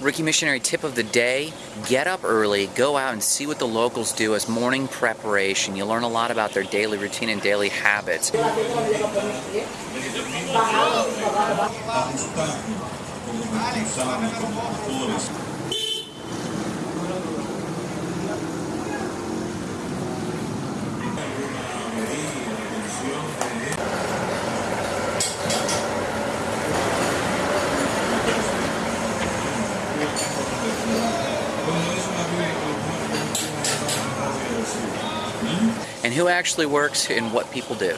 Ricky Missionary tip of the day, get up early, go out and see what the locals do as morning preparation. You'll learn a lot about their daily routine and daily habits. And who actually works and what people do.